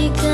alaika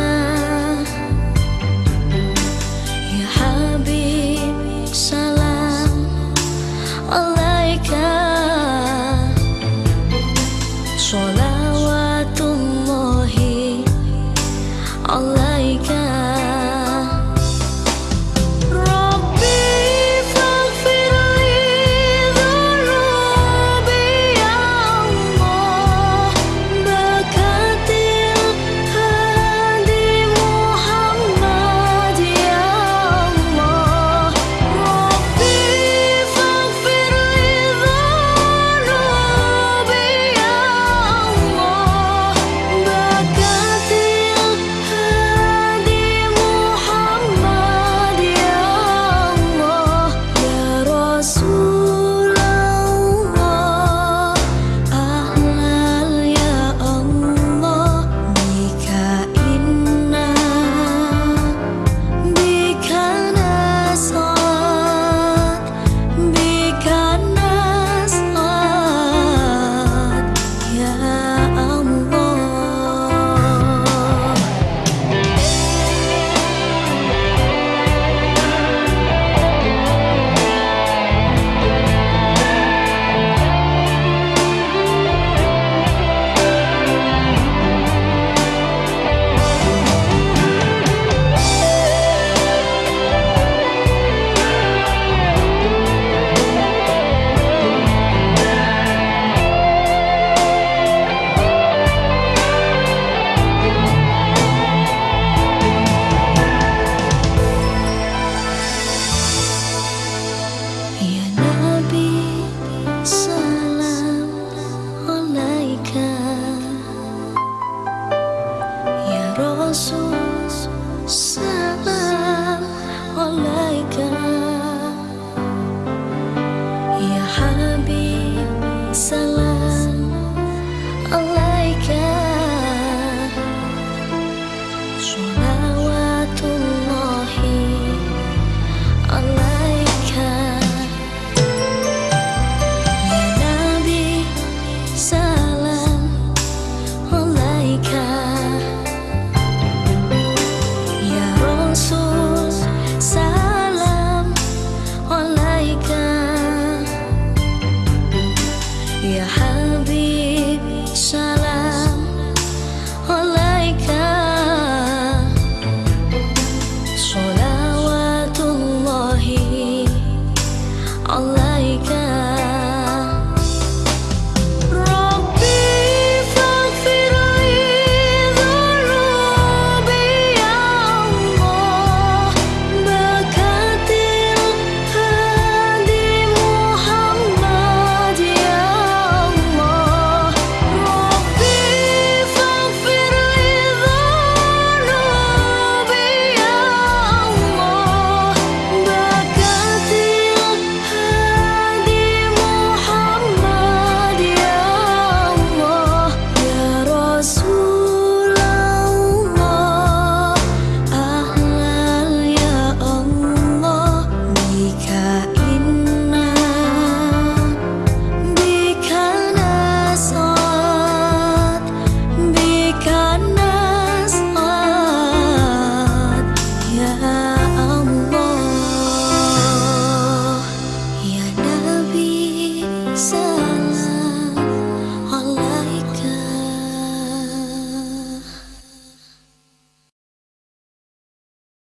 Rasul Salam alaika Ya Habib Salam